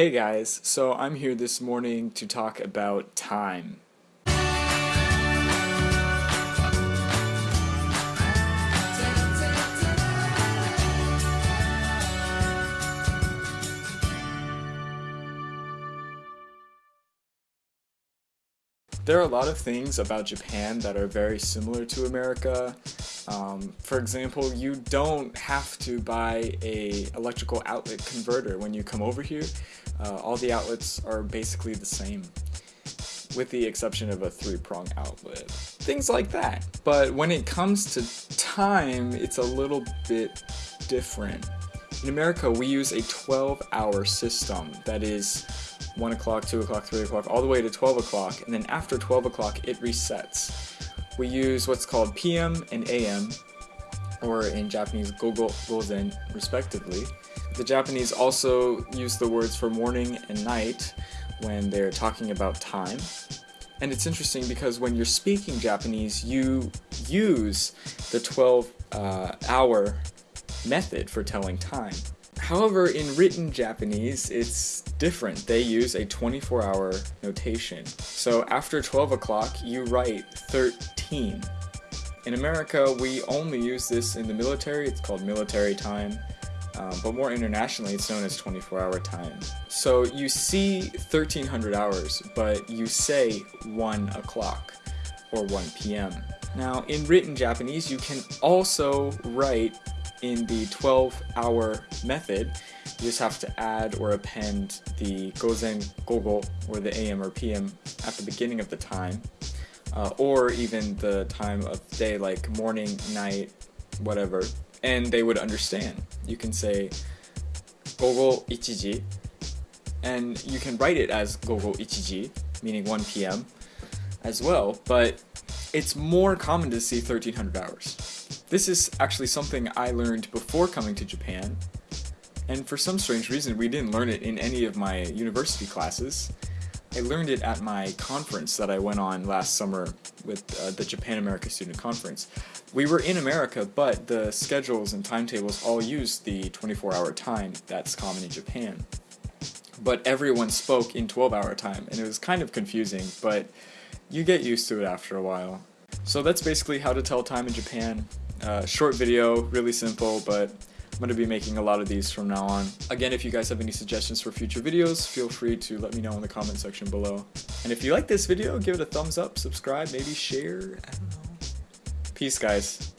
Hey guys, so I'm here this morning to talk about time. There are a lot of things about Japan that are very similar to America. Um, for example, you don't have to buy a electrical outlet converter when you come over here. Uh, all the outlets are basically the same, with the exception of a three-prong outlet. Things like that. But when it comes to time, it's a little bit different. In America, we use a 12-hour system that is 1 o'clock, 2 o'clock, 3 o'clock, all the way to 12 o'clock, and then after 12 o'clock it resets. We use what's called PM and AM, or in Japanese Gogo, Gozen, respectively. The Japanese also use the words for morning and night when they're talking about time. And it's interesting because when you're speaking Japanese, you use the 12 uh, hour method for telling time. However, in written Japanese, it's different. They use a 24 hour notation. So after 12 o'clock, you write 13. In America, we only use this in the military, it's called military time, um, but more internationally, it's known as 24 hour time. So you see 1300 hours, but you say 1 o'clock or 1 p.m. Now, in written Japanese, you can also write in the 12 hour method, you just have to add or append the gozen, gogo, or the AM or PM at the beginning of the time, uh, or even the time of day like morning, night, whatever, and they would understand. You can say gogo ichiji, and you can write it as gogo ichiji, meaning 1 p.m. as well, but it's more common to see 1300 hours. This is actually something I learned before coming to Japan, and for some strange reason we didn't learn it in any of my university classes. I learned it at my conference that I went on last summer with uh, the Japan America Student Conference. We were in America, but the schedules and timetables all used the 24 hour time that's common in Japan. But everyone spoke in 12 hour time, and it was kind of confusing, but you get used to it after a while. So that's basically how to tell time in Japan. Uh, short video, really simple, but I'm going to be making a lot of these from now on. Again, if you guys have any suggestions for future videos, feel free to let me know in the comment section below. And if you like this video, give it a thumbs up, subscribe, maybe share, I don't know. Peace, guys.